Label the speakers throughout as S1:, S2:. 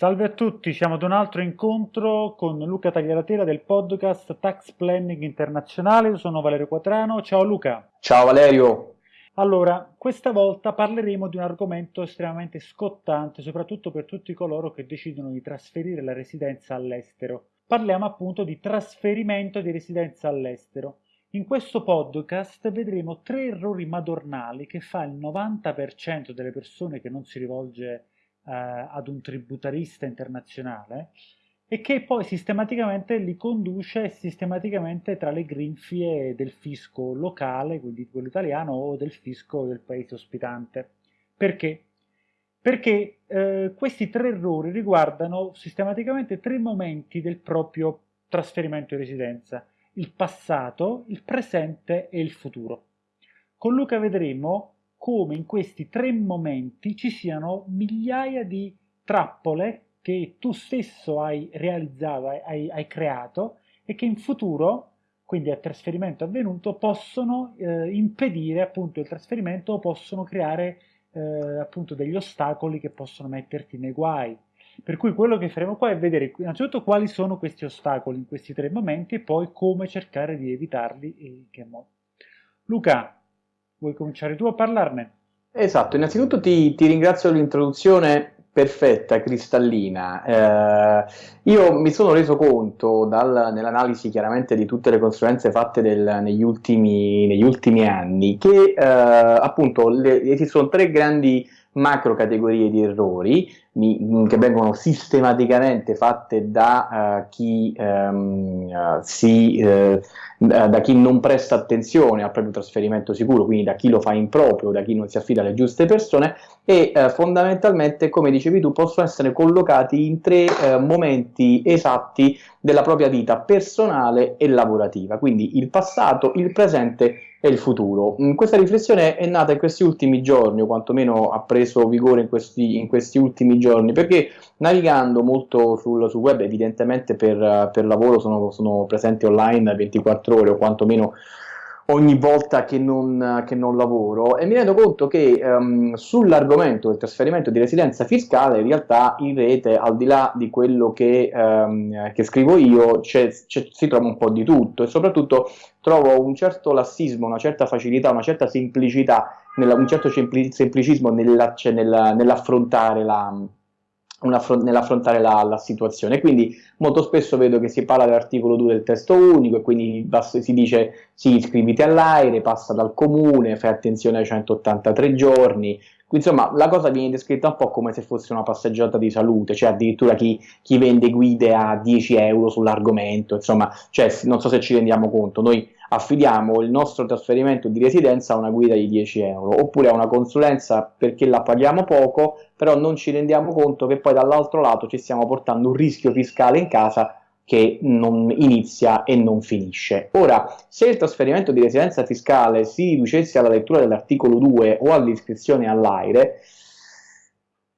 S1: Salve a tutti, siamo ad un altro incontro con Luca Tagliaratela del podcast Tax Planning Internazionale. Io sono Valerio Quatrano. Ciao Luca.
S2: Ciao Valerio.
S1: Allora, questa volta parleremo di un argomento estremamente scottante, soprattutto per tutti coloro che decidono di trasferire la residenza all'estero. Parliamo appunto di trasferimento di residenza all'estero. In questo podcast vedremo tre errori madornali che fa il 90% delle persone che non si rivolge eh, ad un tributarista internazionale e che poi sistematicamente li conduce sistematicamente tra le grinfie del fisco locale, quindi quello italiano, o del fisco del paese ospitante. Perché? Perché eh, questi tre errori riguardano sistematicamente tre momenti del proprio trasferimento di residenza, il passato, il presente e il futuro. Con Luca vedremo come in questi tre momenti ci siano migliaia di trappole che tu stesso hai realizzato, hai, hai creato e che in futuro, quindi a trasferimento avvenuto, possono eh, impedire appunto il trasferimento o possono creare eh, appunto degli ostacoli che possono metterti nei guai. Per cui quello che faremo qua è vedere innanzitutto quali sono questi ostacoli in questi tre momenti e poi come cercare di evitarli e che modo. Luca, Vuoi cominciare tu a parlarne?
S2: Esatto, innanzitutto ti, ti ringrazio dell'introduzione perfetta, cristallina. Eh, io mi sono reso conto nell'analisi chiaramente di tutte le consulenze fatte del, negli, ultimi, negli, ultimi, anni che eh, appunto le, esistono tre grandi macro categorie di errori mi, che vengono sistematicamente fatte da, uh, chi, um, uh, si, uh, da chi non presta attenzione al proprio trasferimento sicuro, quindi da chi lo fa in proprio, da chi non si affida alle giuste persone e fondamentalmente, come dicevi tu, possono essere collocati in tre momenti esatti della propria vita personale e lavorativa, quindi il passato, il presente e il futuro. Mm, questa riflessione è nata in questi ultimi giorni, o quantomeno ha preso vigore in questi, in questi ultimi giorni, perché navigando molto sul, sul web, evidentemente per, per lavoro sono, sono presente online 24 ore, o quantomeno ogni volta che non, che non, lavoro e mi rendo conto che um, sull'argomento del trasferimento di residenza fiscale in realtà in rete al di là di quello che, um, che scrivo io si trova un po' di tutto e soprattutto trovo un certo lassismo, una certa facilità, una certa semplicità, nella, un certo semplicismo nell'affrontare la nell'affrontare la, la, situazione. Quindi molto spesso vedo che si parla dell'articolo 2 del testo unico e quindi si dice sì, iscriviti all'aire, passa dal comune, fai attenzione ai 183 giorni. Insomma, la cosa viene descritta un po' come se fosse una passeggiata di salute, cioè addirittura chi, chi vende guide a 10 euro sull'argomento, insomma, cioè, non so se ci rendiamo conto, noi affidiamo il nostro trasferimento di residenza a una guida di 10 euro, oppure a una consulenza perché la paghiamo poco, però non ci rendiamo conto che poi dall'altro lato ci stiamo portando un rischio fiscale in casa che non inizia e non finisce. Ora, se il trasferimento di residenza fiscale si riducesse alla lettura dell'articolo 2 o all'iscrizione all'AIRE,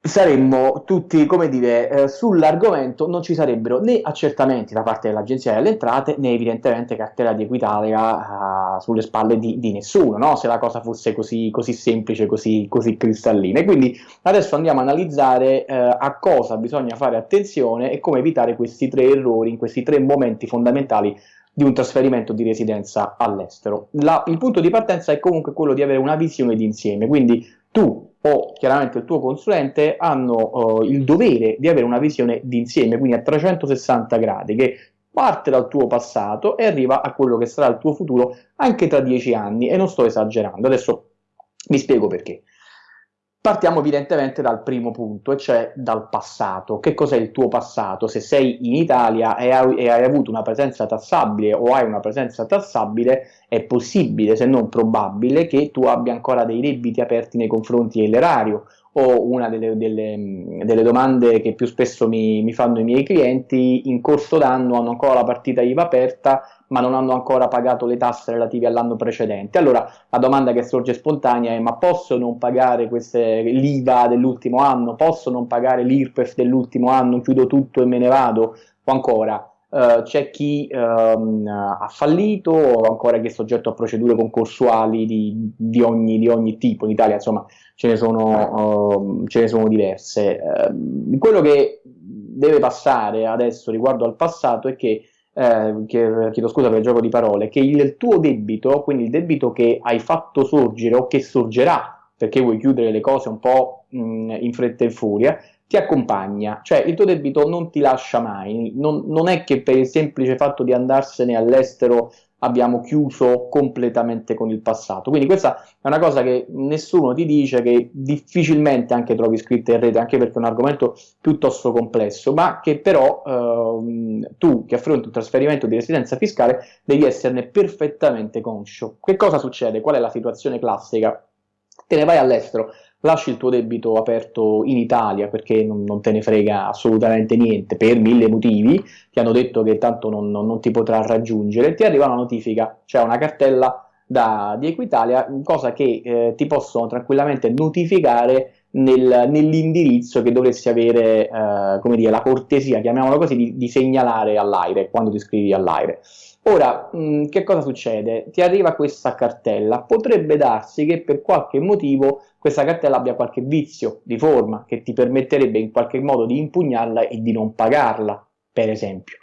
S2: saremmo tutti, come dire, eh, sull'argomento non ci sarebbero né accertamenti da parte dell'Agenzia delle Entrate né evidentemente cartella di Equitalia uh, sulle spalle di, di nessuno, no? se la cosa fosse così, così semplice, così, così, cristallina. E quindi adesso andiamo a analizzare uh, a cosa bisogna fare attenzione e come evitare questi tre errori in questi tre momenti fondamentali di un trasferimento di residenza all'estero. Il punto di partenza è comunque quello di avere una visione d'insieme, quindi tu o chiaramente il tuo consulente hanno uh, il dovere di avere una visione d'insieme, quindi a 360 gradi, che parte dal tuo passato e arriva a quello che sarà il tuo futuro anche tra dieci anni, e non sto esagerando. Adesso vi spiego perché. Partiamo evidentemente dal primo punto, e cioè dal passato. Che cos'è il tuo passato? Se sei in Italia e hai, e hai, avuto una presenza tassabile o hai una presenza tassabile, è possibile, se non probabile, che tu abbia ancora dei debiti aperti nei confronti dell'erario o una delle, delle, delle, domande che più spesso mi, mi fanno i miei clienti, in corso d'anno hanno ancora la partita IVA aperta, ma non hanno ancora pagato le tasse relative all'anno precedente. Allora la domanda che sorge spontanea è ma posso non pagare l'IVA dell'ultimo anno? Posso non pagare l'IRPEF dell'ultimo anno? Chiudo tutto e me ne vado? O ancora Uh, c'è chi um, ha fallito o ancora che è soggetto a procedure concorsuali di, di, ogni, di, ogni, tipo in Italia, insomma ce ne sono, uh, ce ne sono diverse. Uh, quello che deve passare adesso riguardo al passato è che eh, chiedo scusa per il gioco di parole, che il tuo debito, quindi il debito che hai fatto sorgere o che sorgerà perché vuoi chiudere le cose un po' mh, in fretta e furia, ti accompagna, cioè il tuo debito non ti lascia mai, non, non è che per il semplice fatto di andarsene all'estero abbiamo chiuso completamente con il passato. Quindi questa è una cosa che nessuno ti dice, che difficilmente anche trovi scritta in rete, anche perché è un argomento piuttosto complesso, ma che però ehm, tu che affronti un trasferimento di residenza fiscale devi esserne perfettamente conscio. Che cosa succede? Qual è la situazione classica? Te ne vai all'estero, lasci il tuo debito aperto in Italia perché non, non, te ne frega assolutamente niente per mille motivi, ti hanno detto che tanto non, non, non ti potrà raggiungere, ti arriva una notifica, cioè una cartella da, di Equitalia, cosa che eh, ti possono tranquillamente notificare nel, nell'indirizzo che dovresti avere, eh, come dire, la cortesia, chiamiamolo così, di, di segnalare all'aire, quando ti iscrivi all'aire. Ora, mh, mm, che cosa succede? Ti arriva questa cartella, potrebbe darsi che per qualche motivo questa cartella abbia qualche vizio di forma che ti permetterebbe in qualche modo di impugnarla e di non pagarla, per esempio.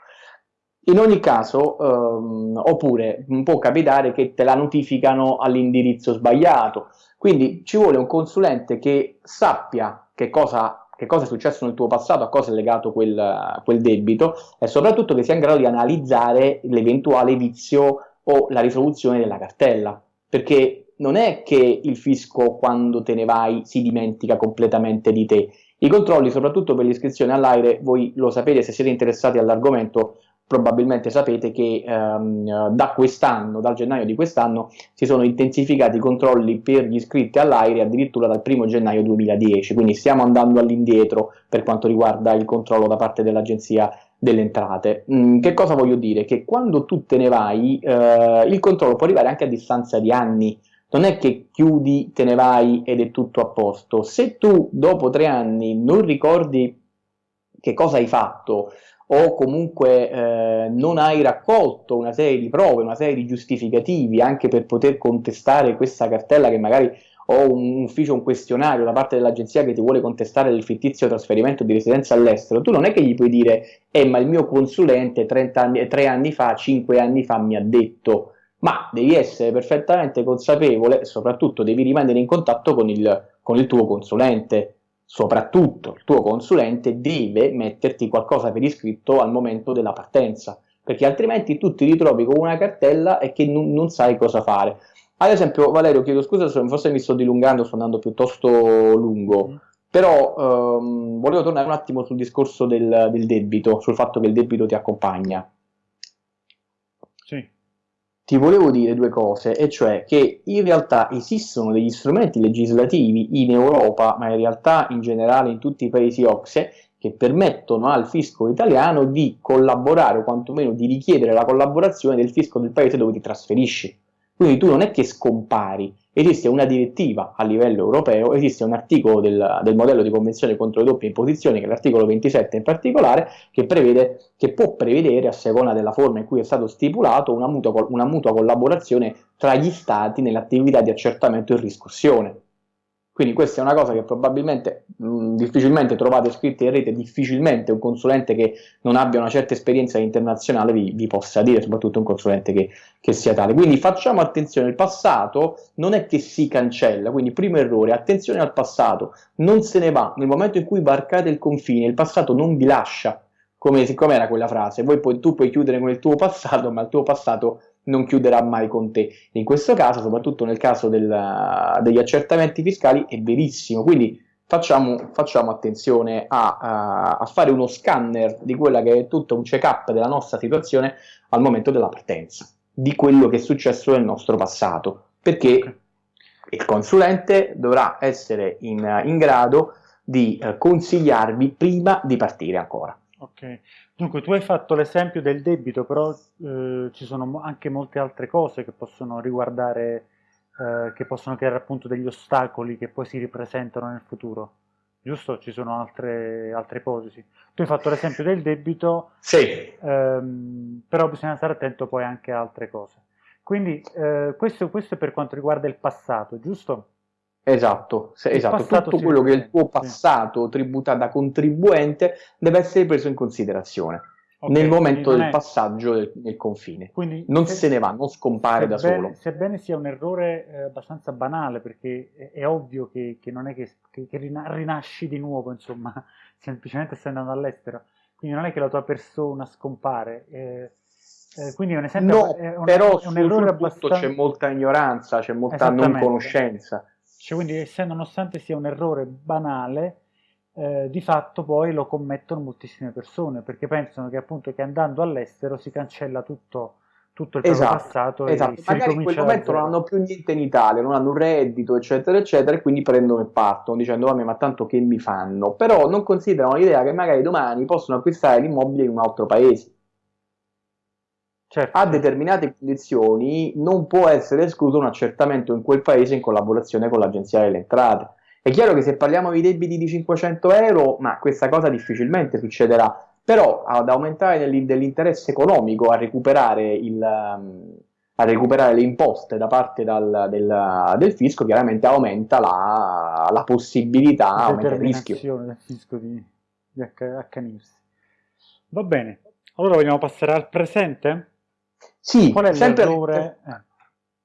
S2: In ogni caso, ehm, oppure può capitare che te la notificano all'indirizzo sbagliato, quindi ci vuole un consulente che sappia che cosa che cosa è successo nel tuo passato, a cosa è legato quel, quel debito e soprattutto che sia in grado di analizzare l'eventuale vizio o la risoluzione della cartella, perché non è che il fisco quando te ne vai si dimentica completamente di te. I controlli, soprattutto per l'iscrizione all'aire, voi lo sapete se siete interessati all'argomento, probabilmente sapete che ehm, da quest'anno, dal gennaio di quest'anno, si sono intensificati i controlli per gli iscritti all'aire addirittura dal 1 gennaio 2010, quindi stiamo andando all'indietro per quanto riguarda il controllo da parte dell'Agenzia delle Entrate. Mm, che cosa voglio dire? Che quando tu te ne vai, eh, il controllo può arrivare anche a distanza di anni, non è che chiudi, te ne vai ed è tutto a posto. Se tu dopo tre anni non ricordi che cosa hai fatto, o comunque eh, non hai raccolto una serie di prove, una serie di giustificativi anche per poter contestare questa cartella che magari o un ufficio, un questionario da parte dell'agenzia che ti vuole contestare il fittizio trasferimento di residenza all'estero, tu non è che gli puoi dire, eh ma il mio consulente 30 anni, 3 anni fa, 5 anni fa mi ha detto, ma devi essere perfettamente consapevole e soprattutto devi rimanere in contatto con il, con il tuo consulente, soprattutto il tuo consulente deve metterti qualcosa per iscritto al momento della partenza, perché altrimenti tu ti ritrovi con una cartella e che non, non sai cosa fare. Ad esempio, Valerio, chiedo scusa se forse mi sto dilungando, sto andando piuttosto lungo, mm. però ehm, volevo tornare un attimo sul discorso del, del debito, sul fatto che il debito ti accompagna ti volevo dire due cose, e cioè che in realtà esistono degli strumenti legislativi in Europa, ma in realtà in generale in tutti i paesi OXE, che permettono al fisco italiano di collaborare o quantomeno di richiedere la collaborazione del fisco del paese dove ti trasferisci. Quindi tu non è che scompari, esiste una direttiva a livello europeo, esiste un articolo del, del modello di convenzione contro le doppie imposizioni, che è l'articolo 27 in particolare, che, prevede, che può prevedere, a seconda della forma in cui è stato stipulato, una mutua, una mutua collaborazione tra gli stati nell'attività di accertamento e riscossione. Quindi questa è una cosa che probabilmente mh, difficilmente trovate scritta in rete, difficilmente un consulente che non abbia una certa esperienza internazionale vi, vi possa dire, soprattutto un consulente che, che, sia tale. Quindi facciamo attenzione, il passato non è che si cancella, quindi primo errore, attenzione al passato, non se ne va, nel momento in cui varcate il confine, il passato non vi lascia, come, siccome era quella frase, poi tu puoi chiudere con il tuo passato, ma il tuo passato non chiuderà mai con te. In questo caso, soprattutto nel caso del, degli accertamenti fiscali, è verissimo. Quindi facciamo, facciamo attenzione a, a, a, fare uno scanner di quella che è tutto un check-up della nostra situazione al momento della partenza, di quello che è successo nel nostro passato, perché il consulente dovrà essere in, in grado di eh, consigliarvi prima di partire ancora.
S1: Ok, dunque tu hai fatto l'esempio del debito, però eh, ci sono anche molte altre cose che possono riguardare, eh, che possono creare appunto degli ostacoli che poi si ripresentano nel futuro, giusto? Ci sono altre, altre ipotesi. Tu hai fatto l'esempio del debito,
S2: sì.
S1: ehm, però bisogna stare attento poi anche a altre cose. Quindi eh, questo, questo è per quanto riguarda il passato, giusto?
S2: Esatto, se, esatto. tutto quello che è il tuo passato sì. tributato da contribuente deve essere preso in considerazione okay, nel momento del è... passaggio del, del confine. Quindi non se, se, ne va, non scompare da solo.
S1: Sebbene sia un errore eh, abbastanza banale, perché è, è ovvio che, che, non è che, che, che, rinasci di nuovo, insomma, semplicemente stai andando all'estero, quindi non è che la tua persona scompare. Eh, eh, quindi è un esempio,
S2: no, è un, però è un errore abbastanza... c'è molta ignoranza, c'è molta non conoscenza.
S1: Cioè, quindi, essendo nonostante sia un errore banale, eh, di fatto poi lo commettono moltissime persone perché pensano che appunto che andando all'estero si cancella tutto, tutto il
S2: esatto,
S1: passato
S2: esatto. magari in quel momento non hanno più niente in Italia non hanno un reddito eccetera eccetera e quindi prendono e partono dicendo vabbè ma tanto che mi fanno? Però non considerano l'idea che magari domani possono acquistare l'immobile in un altro paese Certo. A determinate condizioni non può essere escluso un accertamento in quel paese in collaborazione con l'Agenzia delle Entrate. È chiaro che se parliamo di debiti di 500 euro, ma questa cosa difficilmente succederà, però ad aumentare dell'interesse economico a recuperare, il, um, a recuperare, le imposte da parte dal, del, del, fisco, chiaramente aumenta la, la possibilità, aumenta il rischio.
S1: del fisco di, di accanirsi. Va bene, allora vogliamo passare al presente?
S2: Sì, Qual è sempre l'errore?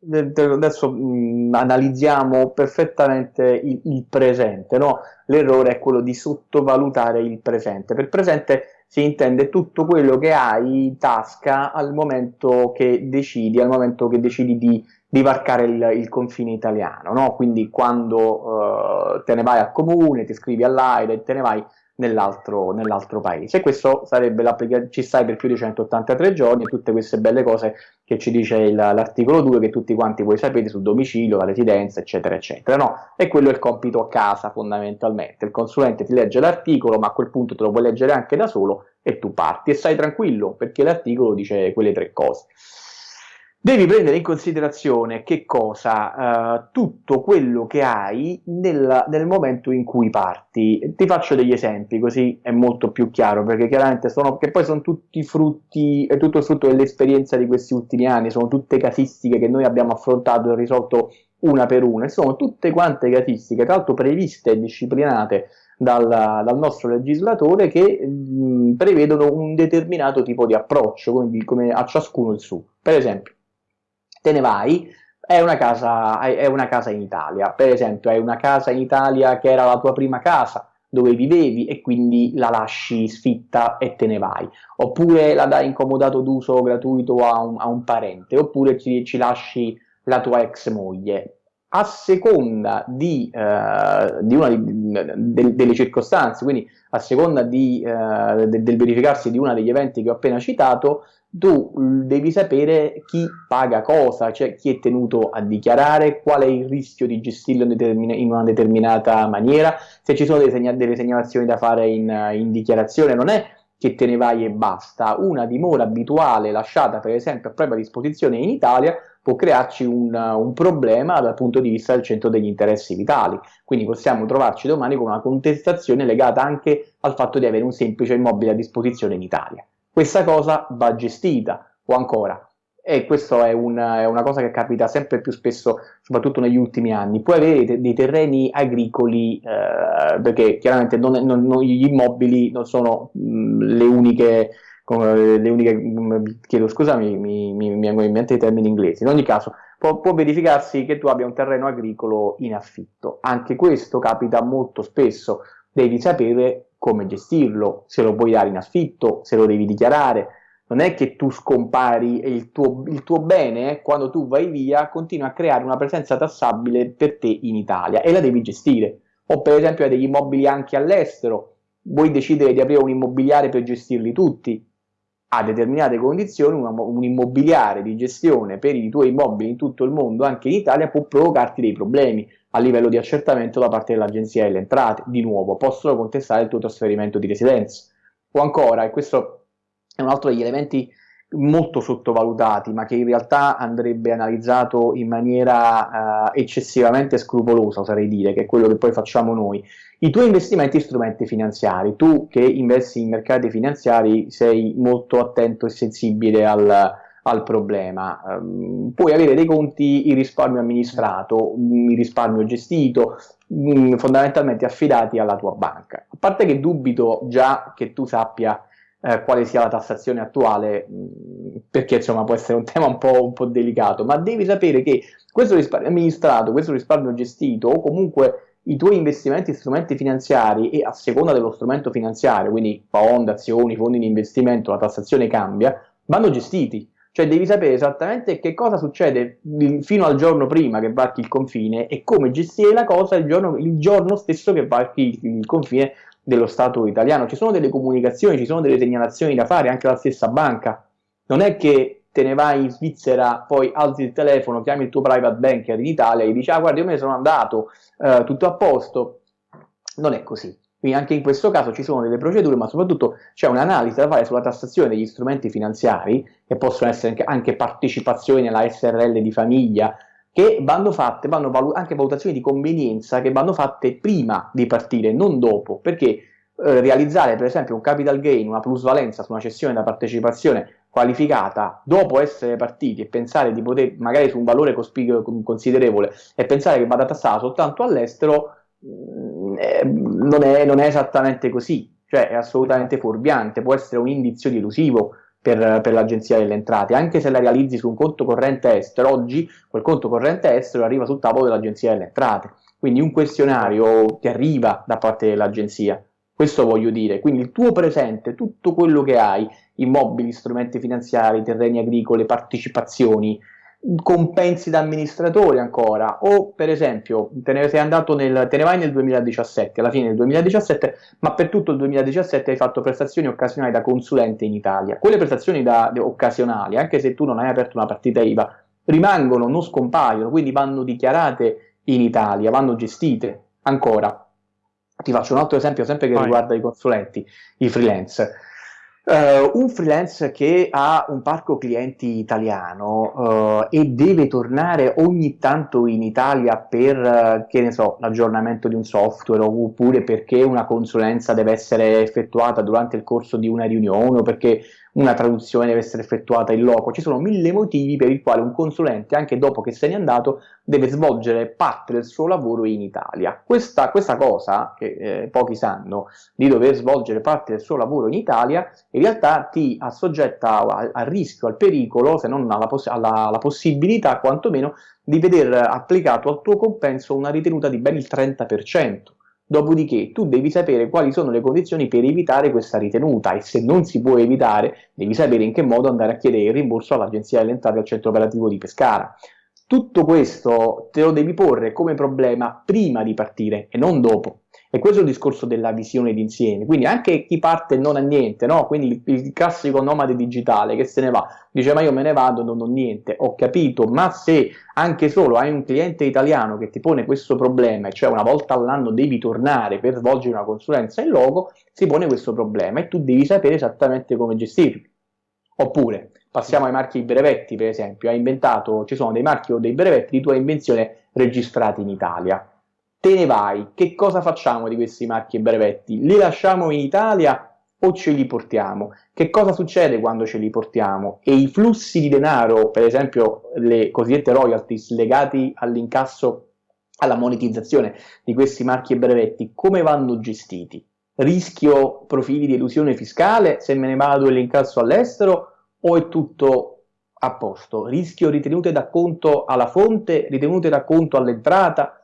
S2: Adesso mh, analizziamo perfettamente il, il presente, no? L'errore è quello di sottovalutare il presente. Per presente si intende tutto quello che hai in tasca al momento che decidi, al momento che decidi di, di varcare il, il, confine italiano, no? Quindi quando uh, te ne vai al comune, ti scrivi all'AIRE, te ne vai nell'altro, nell'altro paese. Questo sarebbe l'applicazione, ci stai per più di 183 giorni e tutte queste belle cose che ci dice il, l'articolo 2 che tutti quanti voi sapete sul domicilio, la residenza, eccetera, eccetera. No? E quello è il compito a casa fondamentalmente. Il consulente ti legge l'articolo, ma a quel punto te lo puoi leggere anche da solo e tu parti e stai tranquillo perché l'articolo dice quelle tre cose. Devi prendere in considerazione che cosa? Uh, tutto quello che hai nel, nel, momento in cui parti. Ti faccio degli esempi così è molto più chiaro, perché chiaramente sono, che poi sono tutti frutti, è tutto frutto dell'esperienza di questi ultimi anni, sono tutte casistiche che noi abbiamo affrontato e risolto una per una, e sono tutte quante casistiche, tra l'altro previste e disciplinate dal, dal, nostro legislatore che mh, prevedono un determinato tipo di approccio, quindi come a ciascuno il suo. Per esempio, te ne vai, è una, casa, è una casa in Italia, per esempio è una casa in Italia che era la tua prima casa, dove vivevi e quindi la lasci sfitta e te ne vai, oppure la dai in comodato d'uso gratuito a un, a un parente, oppure ci, ci, lasci la tua ex moglie. A seconda di, eh, di una di, de, delle circostanze, quindi a seconda di, eh, de, del verificarsi di uno degli eventi che ho appena citato, tu devi sapere chi paga cosa, cioè chi è tenuto a dichiarare, qual è il rischio di gestirlo in, una determinata maniera, se ci sono delle, segna delle segnalazioni da fare in, in, dichiarazione, non è che te ne vai e basta, una dimora abituale lasciata per esempio a propria disposizione in Italia può crearci un, un problema dal punto di vista del centro degli interessi vitali, quindi possiamo trovarci domani con una contestazione legata anche al fatto di avere un semplice immobile a disposizione in Italia. Questa cosa va gestita, o ancora, e questa è, è, una cosa che capita sempre più spesso, soprattutto negli ultimi anni. Puoi avere dei terreni agricoli, eh, perché chiaramente non, non, non, gli immobili non sono mh, le uniche, le uniche mh, chiedo scusa, mi, mi, mi, mi vengono in mente i termini inglesi. In ogni caso, può, può verificarsi che tu abbia un terreno agricolo in affitto. Anche questo capita molto spesso. Devi sapere come gestirlo, se lo puoi dare in affitto, se lo devi dichiarare. Non è che tu scompari e il tuo, il tuo bene, quando tu vai via, continua a creare una presenza tassabile per te in Italia e la devi gestire. O per esempio hai degli immobili anche all'estero, vuoi decidere di aprire un immobiliare per gestirli tutti, a determinate condizioni una, un immobiliare di gestione per i tuoi immobili in tutto il mondo, anche in Italia, può provocarti dei problemi a livello di accertamento da parte dell'Agenzia delle Entrate. Di nuovo, possono contestare il tuo trasferimento di residenza. O ancora, e questo è un altro degli elementi molto sottovalutati, ma che in realtà andrebbe analizzato in maniera uh, eccessivamente scrupolosa, oserei dire, che è quello che poi facciamo noi. I tuoi investimenti in strumenti finanziari, tu che investi in mercati finanziari sei molto attento e sensibile al, al problema. Um, puoi avere dei conti il risparmio amministrato, il risparmio gestito, um, fondamentalmente affidati alla tua banca. A parte che dubito già che tu sappia eh, quale sia la tassazione attuale, mh, perché insomma può essere un tema un po', un po' delicato, ma devi sapere che questo risparmio amministrato, questo risparmio gestito o comunque i tuoi investimenti in strumenti finanziari e a seconda dello strumento finanziario, quindi bond, azioni, fondi di investimento, la tassazione cambia, vanno gestiti. Cioè devi sapere esattamente che cosa succede fino al giorno prima che varchi il confine e come gestire la cosa il giorno, il giorno stesso che varchi il confine dello Stato italiano. Ci sono delle comunicazioni, ci sono delle segnalazioni da fare anche alla stessa banca. Non è che te ne vai in Svizzera, poi alzi il telefono, chiami il tuo private banker in Italia e dici ah guarda io me ne sono andato, eh, tutto a posto. Non è così. Quindi anche in questo caso ci sono delle procedure, ma soprattutto c'è un'analisi da fare sulla tassazione degli strumenti finanziari, che possono essere anche partecipazioni nella SRL di famiglia, che vanno fatte, vanno valu anche valutazioni di convenienza che vanno fatte prima di partire, non dopo, perché eh, realizzare per esempio un capital gain, una plusvalenza su una cessione da partecipazione qualificata dopo essere partiti e pensare di poter, magari su un valore considerevole, e pensare che vada tassata soltanto all'estero, Mm, eh, non, è, non, è, esattamente così, cioè è assolutamente fuorviante, può essere un indizio delusivo per, per l'agenzia delle entrate, anche se la realizzi su un conto corrente estero, oggi quel conto corrente estero arriva sul tavolo dell'agenzia delle entrate, quindi un questionario ti arriva da parte dell'agenzia, questo voglio dire, quindi il tuo presente, tutto quello che hai, immobili, strumenti finanziari, terreni agricoli, partecipazioni, compensi da amministratori ancora, o per esempio te ne, sei andato nel, te ne vai nel 2017, alla fine del 2017, ma per tutto il 2017 hai fatto prestazioni occasionali da consulente in Italia. Quelle prestazioni da, occasionali, anche se tu non hai aperto una partita IVA, rimangono, non scompaiono, quindi vanno dichiarate in Italia, vanno gestite ancora. Ti faccio un altro esempio sempre che Vai. riguarda i consulenti, i freelance. Uh, un freelance che ha un parco clienti italiano uh, e deve tornare ogni tanto in Italia per, uh, che ne so, l'aggiornamento di un software oppure perché una consulenza deve essere effettuata durante il corso di una riunione o perché una traduzione deve essere effettuata in loco, ci sono mille motivi per i quali un consulente, anche dopo che se n'è andato, deve svolgere parte del suo lavoro in Italia. Questa, questa cosa, che eh, pochi sanno, di dover svolgere parte del suo lavoro in Italia, in realtà ti assoggetta al, rischio, al pericolo, se non alla, poss alla, alla possibilità, quantomeno, di veder applicato al tuo compenso una ritenuta di ben il 30%. Dopodiché tu devi sapere quali sono le condizioni per evitare questa ritenuta e se non si può evitare devi sapere in che modo andare a chiedere il rimborso all'Agenzia delle Entrate al centro operativo di Pescara. Tutto questo te lo devi porre come problema prima di partire e non dopo. E questo è il discorso della visione d'insieme. Quindi anche chi parte non ha niente, no? Quindi il, il, classico nomade digitale che se ne va, dice ma io me ne vado, non ho niente, ho capito, ma se anche solo hai un cliente italiano che ti pone questo problema, cioè una volta all'anno devi tornare per svolgere una consulenza in logo, si pone questo problema e tu devi sapere esattamente come gestirlo. Oppure, passiamo ai marchi brevetti, per esempio, hai inventato, ci sono dei marchi o dei brevetti di tua invenzione registrati in Italia te ne vai, che cosa facciamo di questi marchi e brevetti? Li lasciamo in Italia o ce li portiamo? Che cosa succede quando ce li portiamo? E i flussi di denaro, per esempio le cosiddette royalties legati all'incasso, alla monetizzazione di questi marchi e brevetti, come vanno gestiti? Rischio profili di elusione fiscale se me ne vado e l'incasso all'estero o è tutto a posto? Rischio ritenute da conto alla fonte, ritenute da conto all'entrata?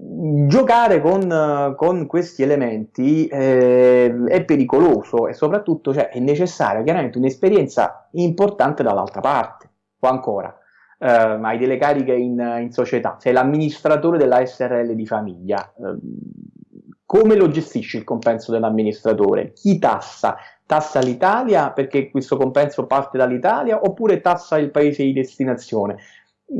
S2: Giocare con, con, questi elementi eh, è pericoloso e soprattutto cioè, è necessaria chiaramente un'esperienza importante dall'altra parte o ancora eh, hai delle cariche in, in, società sei l'amministratore della SRL di famiglia eh, come lo gestisci il compenso dell'amministratore? chi tassa? tassa l'Italia perché questo compenso parte dall'Italia oppure tassa il paese di destinazione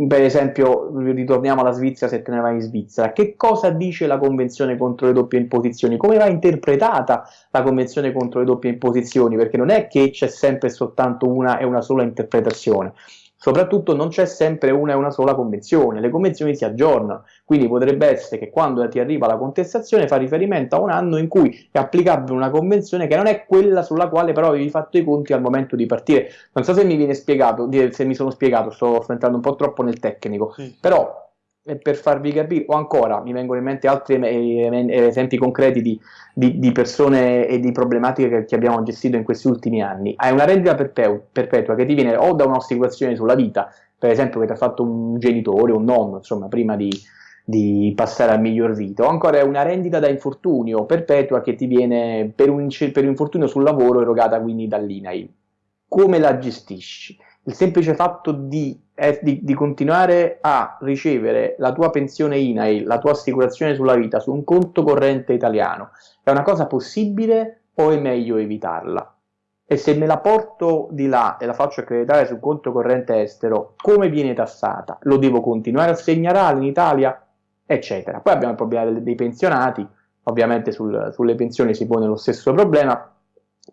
S2: per esempio, ritorniamo alla Svizzera se te ne vai in Svizzera, che cosa dice la Convenzione contro le doppie imposizioni? Come va interpretata la Convenzione contro le doppie imposizioni? Perché non è che c'è sempre soltanto una e una sola interpretazione. Soprattutto non c'è sempre una e una sola convenzione, le convenzioni si aggiornano, quindi potrebbe essere che quando ti arriva la contestazione fa riferimento a un anno in cui è applicabile una convenzione che non è quella sulla quale però avevi fatto i conti al momento di partire. Non so se mi viene spiegato, se mi sono spiegato, sto, sto entrando un po' troppo nel tecnico, sì. però per farvi capire, o ancora mi vengono in mente altri esempi concreti di, di, di persone e di problematiche che, che, abbiamo gestito in questi ultimi anni. Hai una rendita perpetua che ti viene o da un'assicurazione sulla vita, per esempio che ti ha fatto un genitore, un nonno, insomma, prima di, di passare al miglior vita, o ancora è una rendita da infortunio perpetua che ti viene per un, per un infortunio sul lavoro erogata quindi dall'INAI. Come la gestisci? Il semplice fatto di, eh, di, di, continuare a ricevere la tua pensione INAIL, la tua assicurazione sulla vita su un conto corrente italiano, è una cosa possibile o è meglio evitarla? E se me la porto di là e la faccio accreditare sul conto corrente estero, come viene tassata? Lo devo continuare a segnalare in Italia? Eccetera. Poi abbiamo il problema dei pensionati, ovviamente sul, sulle pensioni si pone lo stesso problema,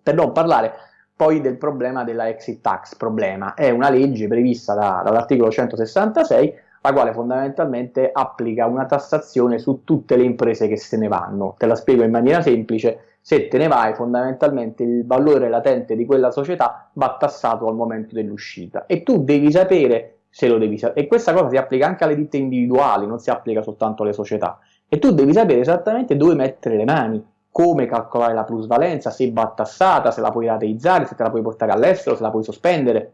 S2: per non parlare poi del problema della exit tax, problema, è una legge prevista da, dall'articolo 166 la quale fondamentalmente applica una tassazione su tutte le imprese che se ne vanno. Te la spiego in maniera semplice, se te ne vai fondamentalmente il valore latente di quella società va tassato al momento dell'uscita. E tu devi sapere se lo devi sapere e questa cosa si applica anche alle ditte individuali, non si applica soltanto alle società. E tu devi sapere esattamente dove mettere le mani come calcolare la plusvalenza, se va tassata, se la puoi rateizzare, se te la puoi portare all'estero, se la puoi sospendere.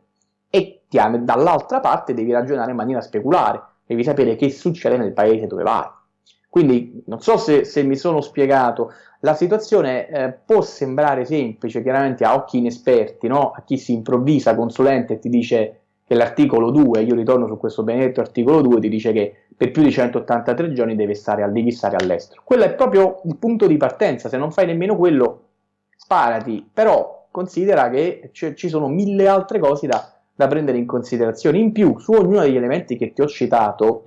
S2: E dall'altra parte devi ragionare in maniera speculare, devi sapere che succede nel paese dove vai. Quindi non so se, se mi sono spiegato, la situazione eh, può sembrare semplice, chiaramente a occhi inesperti, no? a chi si improvvisa consulente e ti dice che l'articolo 2, io ritorno su questo benedetto articolo 2, ti dice che per più di 183 giorni devi stare, devi stare all'estero. Quello è proprio il punto di partenza, se non fai nemmeno quello, sparati, però considera che ci sono mille altre cose da, da prendere in considerazione. In più, su ognuno degli elementi che ti ho citato,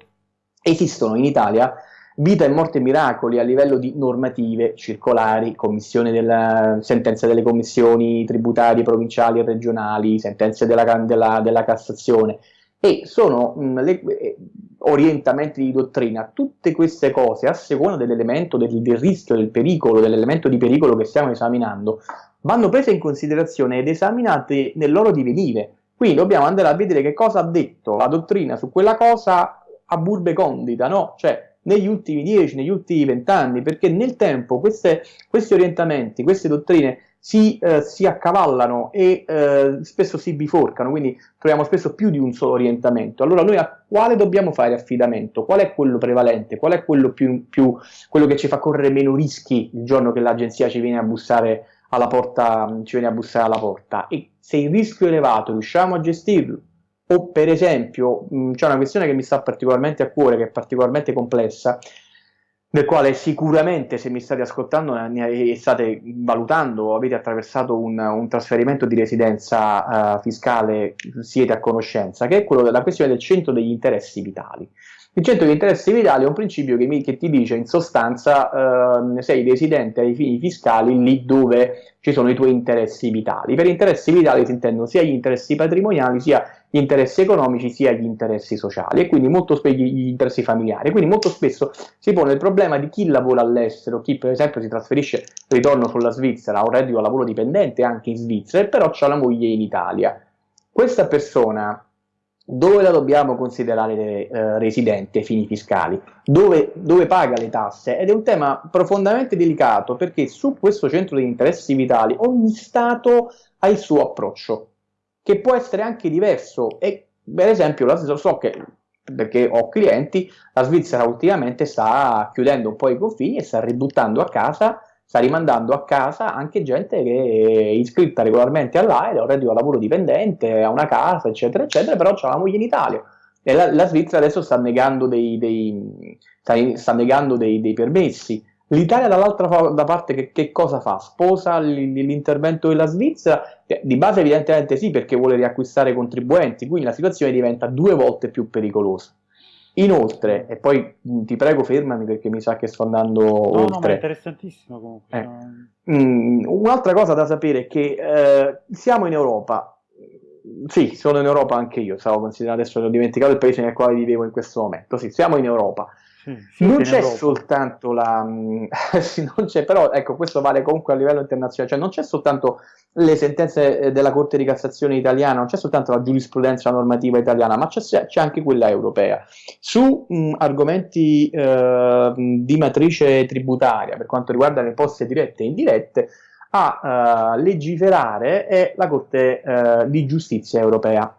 S2: esistono in Italia vita e morte miracoli a livello di normative circolari, della, sentenze delle commissioni tributarie provinciali e regionali, sentenze della, della, della Cassazione e sono mh, le, eh, orientamenti di dottrina, tutte queste cose a seconda dell'elemento del, del rischio, del pericolo, dell'elemento di pericolo che stiamo esaminando, vanno prese in considerazione ed esaminate nel loro divenire. Quindi dobbiamo andare a vedere che cosa ha detto la dottrina su quella cosa a burbe condita, no? Cioè, negli ultimi 10, negli ultimi 20 anni, perché nel tempo queste, questi orientamenti, queste dottrine si, eh, si accavallano e eh, spesso si biforcano, quindi troviamo spesso più di un solo orientamento. Allora noi a quale dobbiamo fare affidamento? Qual è quello prevalente? Qual è quello, più, più, quello che ci fa correre meno rischi il giorno che l'agenzia ci viene a bussare alla porta, ci viene a bussare alla porta? E se il rischio è elevato riusciamo a gestirlo? O per esempio, c'è una questione che mi sta particolarmente a cuore, che è particolarmente complessa, nel quale sicuramente se mi state ascoltando e state valutando o avete attraversato un, un trasferimento di residenza uh, fiscale siete a conoscenza, che è quello della questione del centro degli interessi vitali. Il centro degli interessi vitali è un principio che, mi, che ti dice in sostanza uh, sei residente ai fini fiscali lì dove ci sono i tuoi interessi vitali. Per interessi vitali si intendono sia gli interessi patrimoniali sia gli interessi economici sia gli interessi sociali e quindi molto spesso gli interessi familiari. Quindi molto spesso si pone il problema di chi lavora all'estero, chi per esempio si trasferisce, ritorno sulla Svizzera, ha un reddito a lavoro dipendente anche in Svizzera, e però ha la moglie in Italia. Questa persona dove la dobbiamo considerare eh, residente ai fini fiscali, dove, dove, paga le tasse? Ed è un tema profondamente delicato perché su questo centro di interessi vitali ogni Stato ha il suo approccio che può essere anche diverso. E per esempio la, so che perché ho clienti, la Svizzera ultimamente sta chiudendo un po' i confini e sta ributtando a casa, sta rimandando a casa anche gente che è iscritta regolarmente all'AID, ha un reddito da lavoro dipendente, ha una casa, eccetera, eccetera, però ha la moglie in Italia. E la, la Svizzera adesso sta negando dei, dei, sta, sta negando dei, dei permessi. L'Italia dall'altra da parte che, che, cosa fa? Sposa l'intervento della Svizzera? Eh, di base evidentemente sì perché vuole riacquistare contribuenti, quindi la situazione diventa due volte più pericolosa. Inoltre, e poi ti prego fermami perché mi sa che sto andando
S1: no,
S2: oltre. No,
S1: è interessantissimo comunque.
S2: Eh. Mm, un'altra cosa da sapere è che eh, siamo in Europa, sì, sono in Europa anche io, stavo considerando adesso, ho dimenticato il paese nel quale vivevo in questo momento. Sì, siamo in Europa. Sì, non c'è soltanto la... sì, non c'è, però ecco, questo vale comunque a livello internazionale, cioè non c'è soltanto le sentenze eh, della Corte di Cassazione italiana, non c'è soltanto la giurisprudenza normativa italiana, ma c'è, c'è anche quella europea. Su mh, argomenti eh, di matrice tributaria, per quanto riguarda le imposte dirette e indirette, a uh, legiferare è la Corte uh, di Giustizia europea.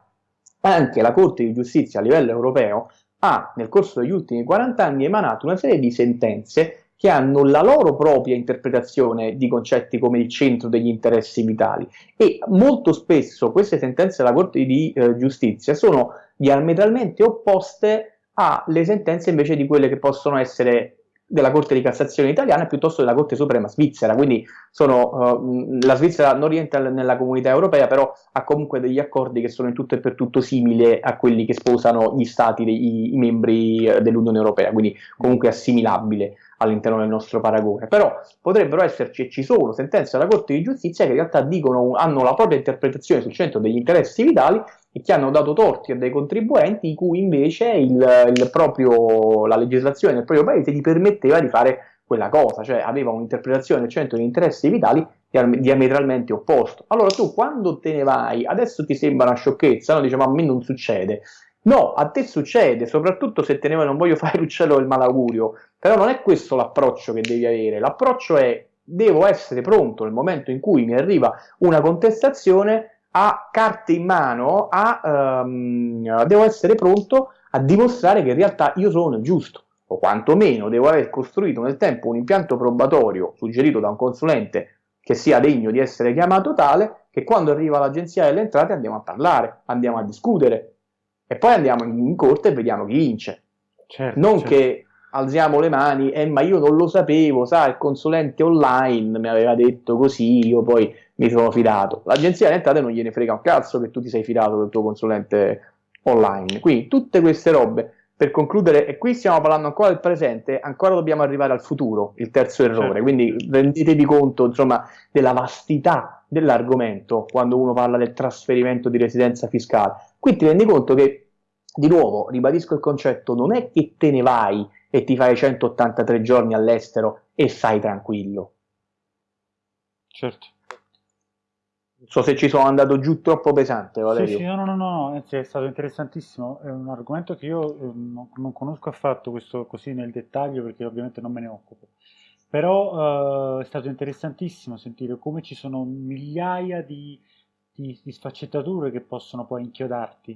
S2: Anche la Corte di Giustizia a livello europeo ha nel corso degli ultimi 40 anni emanato una serie di sentenze che hanno la loro propria interpretazione di concetti come il centro degli interessi vitali e molto spesso queste sentenze della Corte di eh, Giustizia sono diametralmente opposte alle sentenze invece di quelle che possono essere della Corte di Cassazione italiana piuttosto della Corte Suprema svizzera, quindi sono, uh, la Svizzera non rientra nella comunità europea, però ha comunque degli accordi che sono in tutto e per tutto simili a quelli che sposano gli stati, dei, i membri eh, dell'Unione Europea, quindi comunque assimilabile all'interno del nostro paragone. Però potrebbero esserci e ci sono sentenze della Corte di Giustizia che in realtà dicono, hanno la propria interpretazione sul centro degli interessi vitali e che hanno dato torti a dei contribuenti cui invece il, il proprio, la legislazione del proprio paese gli permetteva di fare quella cosa, cioè aveva un'interpretazione del centro degli interessi vitali diametralmente opposto. Allora tu quando te ne vai, adesso ti sembra una sciocchezza, no? Dice ma a me non succede. No, a te succede, soprattutto se te ne vai, non voglio fare l'uccello del malaugurio, però non è questo l'approccio che devi avere, l'approccio è devo essere pronto nel momento in cui mi arriva una contestazione a carte in mano, a, um, devo essere pronto a dimostrare che in realtà io sono giusto, o quantomeno devo aver costruito nel tempo un impianto probatorio suggerito da un consulente che sia degno di essere chiamato tale, che quando arriva l'agenzia delle entrate andiamo a parlare, andiamo a discutere, e poi andiamo in corte e vediamo chi vince. Certo, non certo. che alziamo le mani, eh, ma io non lo sapevo, sa, il consulente online mi aveva detto così, io poi mi sono fidato. L'agenzia delle entrate non gliene frega un cazzo che tu ti sei fidato del tuo consulente online. Quindi tutte queste robe, per concludere, e qui stiamo parlando ancora del presente, ancora dobbiamo arrivare al futuro, il terzo errore, certo. quindi rendetevi conto, insomma, della vastità dell'argomento quando uno parla del trasferimento di residenza fiscale. Qui ti rendi conto che, di nuovo, ribadisco il concetto, non è che te ne vai e ti fai 183 giorni all'estero e stai tranquillo.
S1: Certo.
S2: Non so se ci sono andato giù troppo pesante, Valerio.
S1: Sì, sì, no, no, no, anzi è stato interessantissimo. È un argomento che io eh, non, non, conosco affatto, questo così nel dettaglio, perché ovviamente non me ne occupo. Però eh, è stato interessantissimo sentire come ci sono migliaia di di, di sfaccettature che possono poi inchiodarti.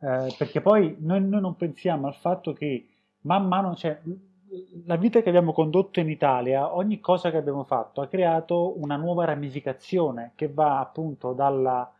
S1: Eh, perché poi noi, noi, non pensiamo al fatto che man mano, cioè, la vita che abbiamo condotto in Italia, ogni cosa che abbiamo fatto ha creato una nuova ramificazione che va appunto dalla,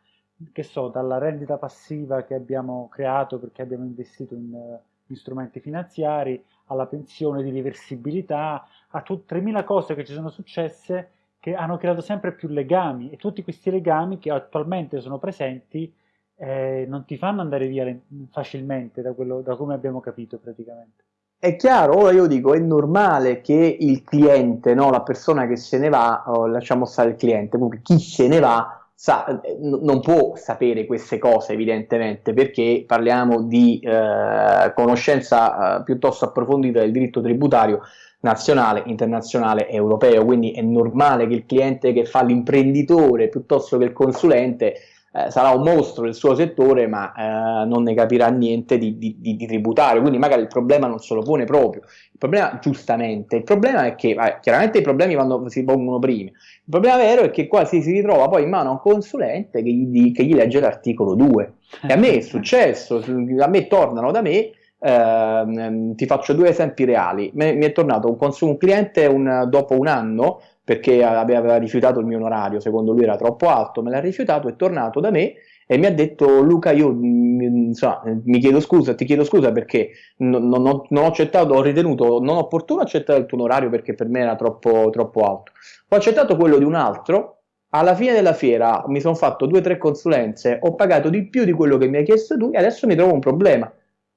S1: che so, dalla rendita passiva che abbiamo creato perché abbiamo investito in, in strumenti finanziari, alla pensione di reversibilità, a tutte 3.000 cose che ci sono successe che hanno creato sempre più legami e tutti questi legami che attualmente sono presenti eh, non ti fanno andare via facilmente da, quello, da come abbiamo capito praticamente.
S2: È chiaro, ora io dico, è normale che il cliente, no, la persona che se ne va, oh, lasciamo stare il cliente, comunque chi se ne va sa, non può sapere queste cose evidentemente perché parliamo di eh, conoscenza eh, piuttosto approfondita del diritto tributario nazionale, internazionale europeo, quindi è normale che il cliente che fa l'imprenditore piuttosto che il consulente eh, sarà un mostro del suo settore ma eh, non ne capirà niente di, di, di, tributario, quindi magari il problema non se lo pone proprio, il problema giustamente, il problema è che, eh, chiaramente i problemi vanno, si pongono prima, il problema vero è che qua si, ritrova poi in mano a un consulente che gli, che gli legge l'articolo 2 e a me è successo, a me tornano da me Uh, ti faccio due esempi reali. Mi, mi è tornato un, un cliente un, dopo un anno perché aveva rifiutato il mio onorario, secondo lui era troppo alto, me l'ha rifiutato, è tornato da me e mi ha detto Luca io mm, insomma, mi chiedo scusa, ti chiedo scusa perché non, non, ho, non, ho, accettato, ho ritenuto non opportuno accettare il tuo onorario perché per me era troppo, troppo alto. Ho accettato quello di un altro, alla fine della fiera mi sono fatto due o tre consulenze, ho pagato di più di quello che mi hai chiesto tu e adesso mi trovo un problema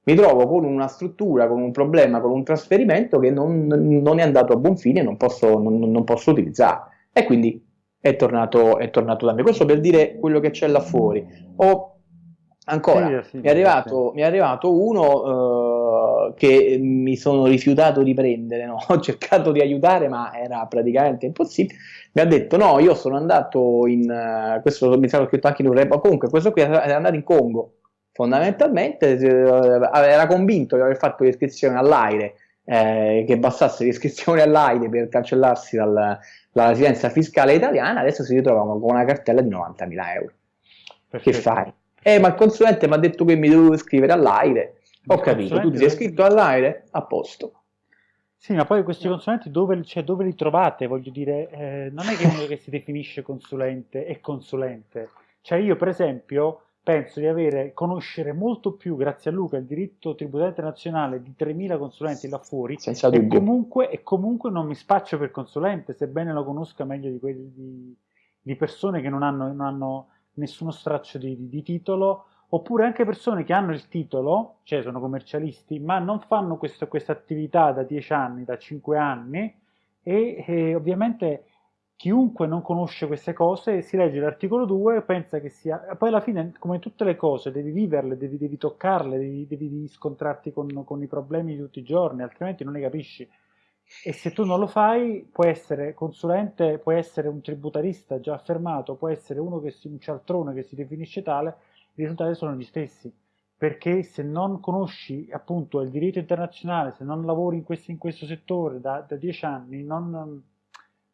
S2: mi trovo con una struttura, con un problema, con un trasferimento che non, non è andato a buon fine e non posso, non, non posso utilizzare. E quindi è tornato, è tornato, da me. Questo per dire quello che c'è là fuori. O Ancora, sì, sì, mi, è arrivato, sì. mi, è arrivato, uno uh, che mi sono rifiutato di prendere, no? ho cercato di aiutare ma era praticamente impossibile, mi ha detto no, io sono andato in, uh, questo mi sarà scritto anche in un report, comunque questo qui è andato in Congo, fondamentalmente uh, era convinto di aver fatto l'iscrizione all'aire, eh, che bastasse l'iscrizione all'aire per cancellarsi dal, dalla residenza fiscale italiana, adesso si ritrova con una cartella di 90.000 euro. Perfetto. Che fai? Eh, ma il consulente mi ha detto che mi dovevo iscrivere all'aire. Ho capito, tu ti sei iscritto all'aire? A posto.
S1: Sì, ma poi questi consulenti dove, cioè, dove li trovate? Voglio dire, eh, non è che uno che si definisce consulente è consulente. Cioè io, per esempio, penso di avere, conoscere molto più, grazie a Luca, il diritto tributario internazionale di 3.000 consulenti là fuori e comunque, e comunque non mi spaccio per consulente, sebbene lo conosca meglio di, quelli, di, di persone che non hanno, non hanno nessuno straccio di, di, titolo, oppure anche persone che hanno il titolo, cioè sono commercialisti, ma non fanno questa attività da 10 anni, da 5 anni, e, e, ovviamente chiunque non conosce queste cose si legge l'articolo 2 e pensa che sia... Poi alla fine, come tutte le cose, devi viverle, devi, devi toccarle, devi, devi scontrarti con, con i problemi di tutti i giorni, altrimenti non ne capisci. E se tu non lo fai, puoi essere consulente, puoi essere un tributarista già affermato, puoi essere uno che si, un cialtrone che si definisce tale, i risultati sono gli stessi. Perché se non conosci appunto il diritto internazionale, se non lavori in questo, in questo settore da, da, dieci anni, non,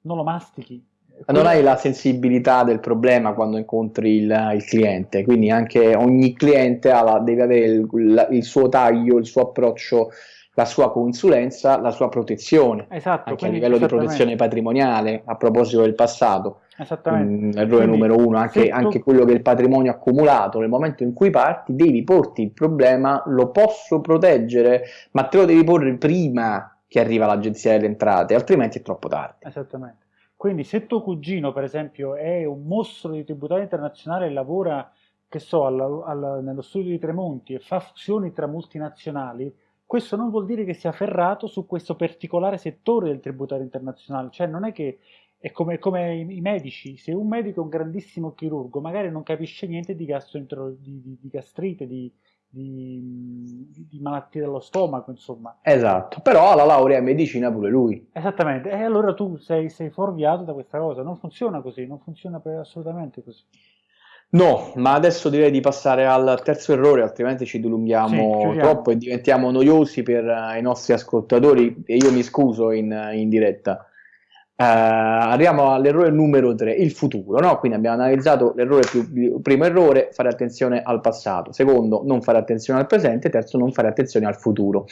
S1: non lo mastichi.
S2: Non hai la sensibilità del problema quando incontri il, il cliente, quindi anche ogni cliente la, deve avere il, il suo taglio, il suo approccio la sua consulenza, la sua protezione,
S1: esatto,
S2: anche a livello di protezione patrimoniale, a proposito del passato.
S1: Esattamente.
S2: Mm, errore quindi, numero uno, anche, tu... anche, quello che il patrimonio accumulato, nel momento in cui parti devi porti il problema, lo posso proteggere, ma te lo devi porre prima che arriva l'agenzia delle entrate, altrimenti è troppo tardi.
S1: Esattamente. Quindi se tuo cugino, per esempio, è un mostro di tributario internazionale e lavora, che so, alla, alla, nello studio di Tremonti e fa fusioni tra multinazionali, questo non vuol dire che sia ferrato su questo particolare settore del tributario internazionale, cioè non è che è come, come i, medici, se un medico è un grandissimo chirurgo, magari non capisce niente di, di, di, di gastrite, di, di, malattie dello stomaco, insomma.
S2: Esatto, però ha la laurea in medicina pure lui.
S1: Esattamente, e allora tu sei, sei fuorviato da questa cosa, non funziona così, non funziona assolutamente così.
S2: No, ma adesso direi di passare al terzo errore, altrimenti ci dilunghiamo sì, troppo e diventiamo noiosi per uh, i nostri ascoltatori e io mi scuso in, in diretta. Uh, arriviamo all'errore numero 3, il futuro. No? Quindi abbiamo analizzato l'errore più, primo errore, fare attenzione al passato, secondo, non fare attenzione al presente, terzo, non fare attenzione al futuro.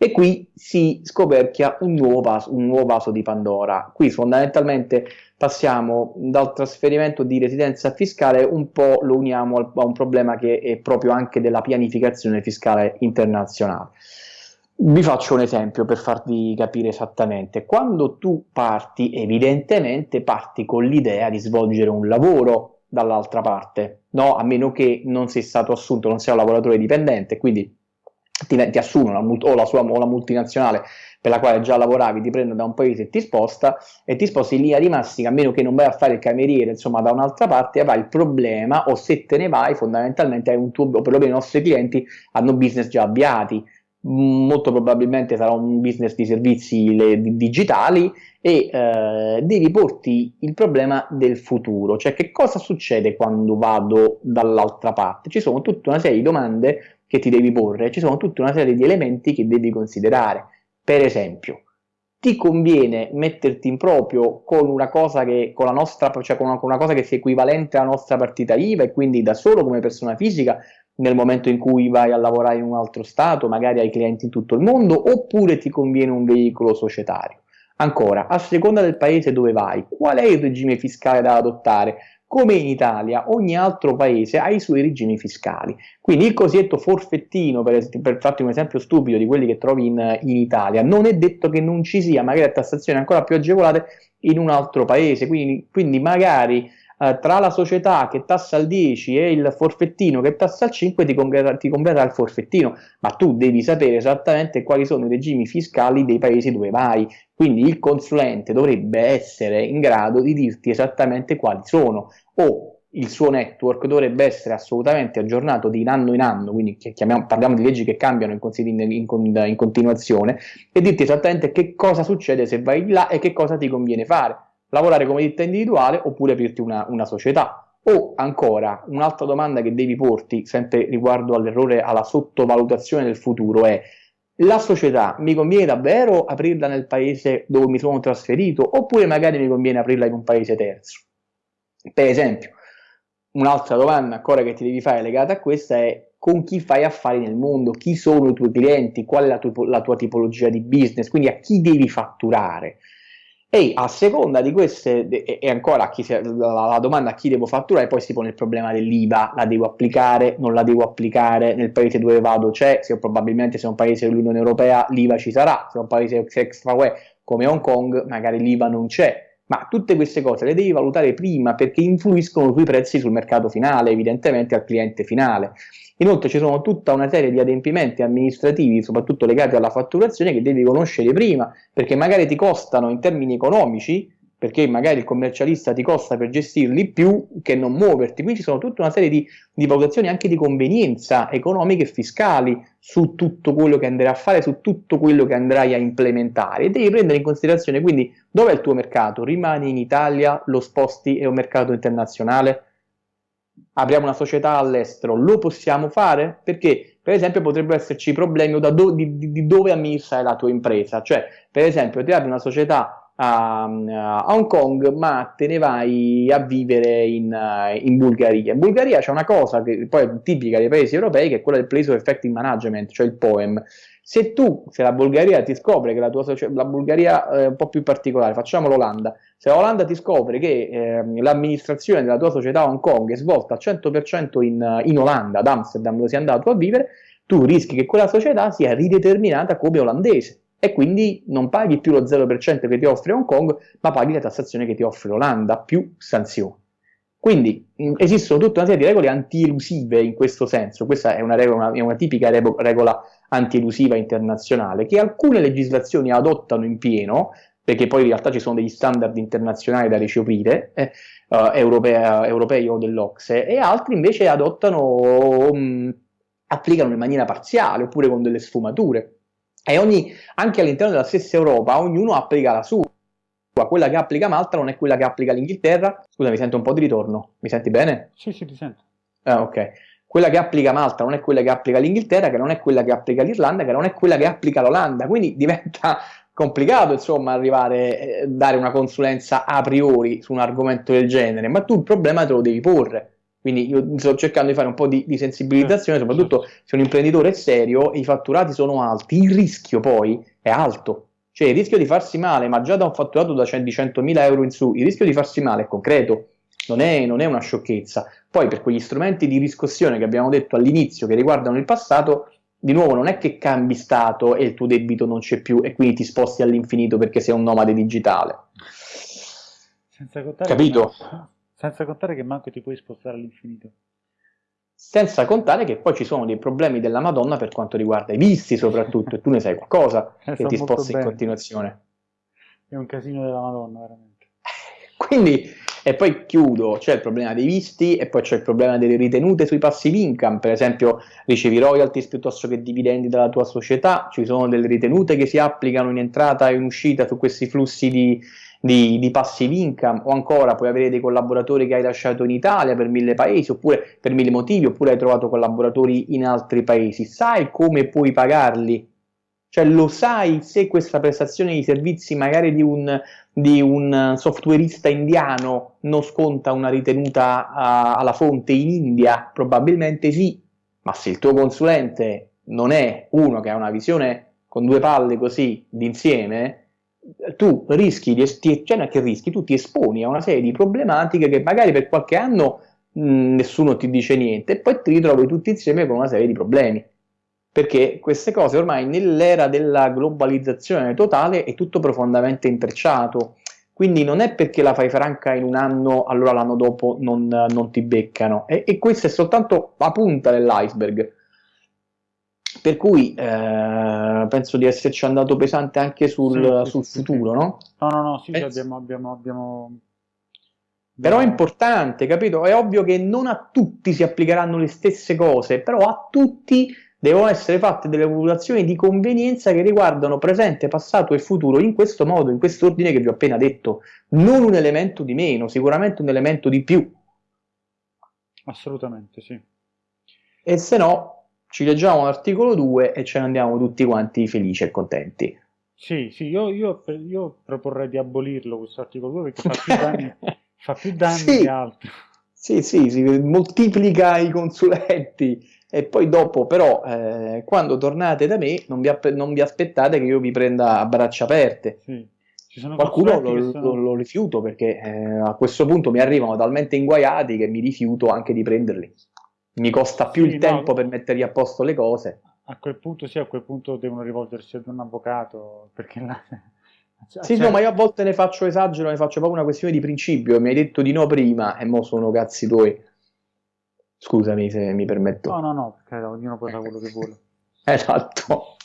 S2: E qui si scoperchia un nuovo vaso, un nuovo vaso di Pandora. Qui fondamentalmente passiamo dal trasferimento di residenza fiscale un po' lo uniamo a un problema che è proprio anche della pianificazione fiscale internazionale. Vi faccio un esempio per farvi capire esattamente. Quando tu parti, evidentemente parti con l'idea di svolgere un lavoro dall'altra parte, no? a meno che non sei stato assunto, non sei un lavoratore dipendente, quindi ti, ti assumono o la, sua, o la multinazionale per la quale già lavoravi ti prende da un paese e ti sposta e ti sposti in linea di massima a meno che non vai a fare il cameriere insomma da un'altra parte avrai il problema o se te ne vai fondamentalmente hai un tuo o perlomeno i nostri clienti hanno business già avviati molto probabilmente sarà un business di servizi digitali e eh, devi porti il problema del futuro, cioè che cosa succede quando vado dall'altra parte? Ci sono tutta una serie di domande che ti devi porre, ci sono tutta una serie di elementi che devi considerare. Per esempio, ti conviene metterti in proprio con una cosa che, con la nostra, cioè con una, con una cosa che sia equivalente alla nostra partita IVA e quindi da solo come persona fisica nel momento in cui vai a lavorare in un altro stato, magari hai clienti in tutto il mondo, oppure ti conviene un veicolo societario. Ancora, a seconda del paese dove vai, qual è il regime fiscale da adottare? come in Italia ogni altro paese ha i suoi regimi fiscali. Quindi il cosiddetto forfettino, per, per farti un esempio stupido di quelli che trovi in, in, Italia, non è detto che non ci sia magari tassazioni ancora più agevolate in un altro paese, quindi, quindi magari eh, tra la società che tassa al 10 e il forfettino che tassa al 5 ti converrà, ti converrà il forfettino, ma tu devi sapere esattamente quali sono i regimi fiscali dei paesi dove vai, quindi il consulente dovrebbe essere in grado di dirti esattamente quali sono. O il suo network dovrebbe essere assolutamente aggiornato di anno in anno, quindi parliamo di leggi che cambiano in, in, in, in, continuazione, e dirti esattamente che cosa succede se vai là e che cosa ti conviene fare. Lavorare come ditta individuale oppure aprirti una, una società. O ancora, un'altra domanda che devi porti, sempre riguardo all'errore, alla sottovalutazione del futuro, è la società mi conviene davvero aprirla nel paese dove mi sono trasferito oppure magari mi conviene aprirla in un paese terzo? Per esempio, un'altra domanda ancora che ti devi fare legata a questa è con chi fai affari nel mondo, chi sono i tuoi clienti, qual è la, tu la tua tipologia di business, quindi a chi devi fatturare. E a seconda di queste, e ancora chi, la, domanda a chi devo fatturare, poi si pone il problema dell'IVA, la devo applicare, non la devo applicare, nel paese dove vado c'è, se probabilmente se è un paese dell'Unione Europea l'IVA ci sarà, se è un paese extra UE come Hong Kong magari l'IVA non c'è, ma tutte queste cose le devi valutare prima perché influiscono sui prezzi sul mercato finale, evidentemente al cliente finale. Inoltre ci sono tutta una serie di adempimenti amministrativi, soprattutto legati alla fatturazione, che devi conoscere prima, perché magari ti costano in termini economici, perché magari il commercialista ti costa per gestirli più che non muoverti. Quindi ci sono tutta una serie di, di valutazioni anche di convenienza economiche e fiscali su tutto quello che andrai a fare, su tutto quello che andrai a implementare e devi prendere in considerazione quindi dove è il tuo mercato? Rimani in Italia, lo sposti, è un mercato internazionale? apriamo una società all'estero, lo possiamo fare? Perché, per esempio, potrebbero esserci problemi do, di, di, dove amministrare la tua impresa. Cioè, per esempio, ti apri una società a, a, Hong Kong, ma te ne vai a vivere in, in Bulgaria. In Bulgaria c'è una cosa che poi è tipica dei paesi europei, che è quella del Place of Effective Management, cioè il POEM. Se tu, se la Bulgaria ti scopre che la tua la Bulgaria è un po' più particolare, facciamo l'Olanda, se l'Olanda ti scopre che eh, l'amministrazione della tua società Hong Kong è svolta al 100% in, in Olanda, ad Amsterdam, dove sei andato a vivere, tu rischi che quella società sia rideterminata come olandese e quindi non paghi più lo 0% che ti offre Hong Kong, ma paghi la tassazione che ti offre l'Olanda più sanzioni. Quindi mh, esistono tutta una serie di regole anti-elusive in questo senso, questa è una, regola, una, una tipica regola anti-elusiva internazionale che alcune legislazioni adottano in pieno, perché poi in realtà ci sono degli standard internazionali da recepire, eh, uh, europea, europei o dell'Ocse, e altri invece adottano, um, applicano in maniera parziale oppure con delle sfumature. E ogni, anche all'interno della stessa Europa ognuno applica la sua. Quella che applica Malta non è quella che applica l'Inghilterra. Scusa, mi sento un po' di ritorno. Mi senti bene?
S1: Sì, sì, ti sento.
S2: Ah, ok. Quella che applica Malta non è quella che applica l'Inghilterra, che non è quella che applica l'Irlanda, che non è quella che applica l'Olanda. Quindi diventa complicato, insomma, arrivare, eh, dare una consulenza a priori su un argomento del genere, ma tu il problema te lo devi porre. Quindi io sto cercando di fare un po' di, di sensibilizzazione, certo, soprattutto certo. se un imprenditore è serio e i fatturati sono alti, il rischio poi è alto. Cioè il rischio di farsi male, ma già da un fatturato da 100.000 euro in su, il rischio di farsi male è concreto, non è, non è una sciocchezza. Poi per quegli strumenti di riscossione che abbiamo detto all'inizio, che riguardano il passato, di nuovo non è che cambi stato e il tuo debito non c'è più e quindi ti sposti all'infinito perché sei un nomade digitale. Capito?
S1: Che, senza contare che manco ti puoi spostare all'infinito.
S2: Senza contare che poi ci sono dei problemi della Madonna per quanto riguarda i visti soprattutto, e tu ne sai qualcosa eh, che ti sposti in continuazione.
S1: È un casino della Madonna, veramente.
S2: Quindi e poi chiudo, c'è il problema dei visti e poi c'è il problema delle ritenute sui passive income, per esempio ricevi royalties piuttosto che dividendi dalla tua società, ci sono delle ritenute che si applicano in entrata e in uscita su questi flussi di, di, di, passive income o ancora puoi avere dei collaboratori che hai lasciato in Italia per mille paesi oppure per mille motivi oppure hai trovato collaboratori in altri paesi, sai come puoi pagarli? Cioè lo sai se questa prestazione di servizi magari di un, di un softwareista indiano non sconta una ritenuta a, alla fonte in India? Probabilmente sì, ma se il tuo consulente non è uno che ha una visione con due palle così d'insieme, tu rischi di esti- cioè non che rischi, tu ti esponi a una serie di problematiche che magari per qualche anno mh, nessuno ti dice niente e poi ti ritrovi tutti insieme con una serie di problemi perché queste cose ormai nell'era della globalizzazione totale è tutto profondamente intrecciato. Quindi non è perché la fai franca in un anno, allora l'anno dopo non, non ti beccano. E, e, questa è soltanto la punta dell'iceberg. Per cui eh, penso di esserci andato pesante anche sul, sì, sul sì, futuro,
S1: sì.
S2: no?
S1: No, no, no, sì, abbiamo, abbiamo, abbiamo,
S2: Però è importante, capito? È ovvio che non a tutti si applicheranno le stesse cose, però a tutti devono essere fatte delle valutazioni di convenienza che riguardano presente, passato e futuro in questo modo, in questo ordine che vi ho appena detto. Non un elemento di meno, sicuramente un elemento di più.
S1: Assolutamente, sì.
S2: E se no, ci leggiamo l'articolo 2 e ce ne andiamo tutti quanti felici e contenti.
S1: Sì, sì, io, io, io proporrei di abolirlo questo articolo 2 perché fa più danni, fa più danni sì. che altro.
S2: Sì, sì, si moltiplica i consulenti e poi dopo però eh, quando tornate da me non vi, non vi, aspettate che io vi prenda a braccia aperte.
S1: Sì.
S2: Qualcuno lo, sono... lo, lo, rifiuto perché eh, a questo punto mi arrivano talmente inguaiati che mi rifiuto anche di prenderli. Mi costa più sì, il tempo per mettergli a posto le cose.
S1: A quel punto sì, a quel punto devono rivolgersi ad un avvocato perché là...
S2: Cioè, sì, cioè... no, ma io a volte ne faccio esagero, ne faccio proprio una questione di principio. Mi hai detto di no prima e mo sono cazzi tuoi. Scusami se mi permetto.
S1: No, no, no, perché ognuno può fare quello che vuole.
S2: esatto.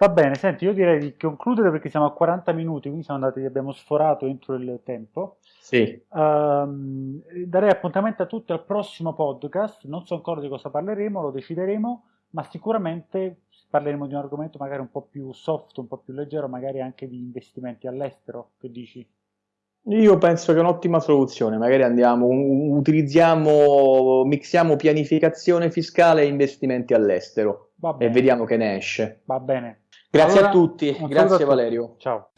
S1: Va bene, senti, io direi di concludere perché siamo a 40 minuti, quindi siamo andati, abbiamo sforato entro il tempo.
S2: Sì.
S1: Um, darei appuntamento a tutti al prossimo podcast, non so ancora di cosa parleremo, lo decideremo, ma sicuramente parleremo di un argomento magari un po' più soft, un po' più leggero, magari anche di investimenti all'estero, che dici?
S2: Io penso che è un'ottima soluzione, magari andiamo, utilizziamo, mixiamo pianificazione fiscale e investimenti all'estero e vediamo che ne esce.
S1: Va bene.
S2: Grazie allora, a tutti, grazie Valerio.
S1: Ciao.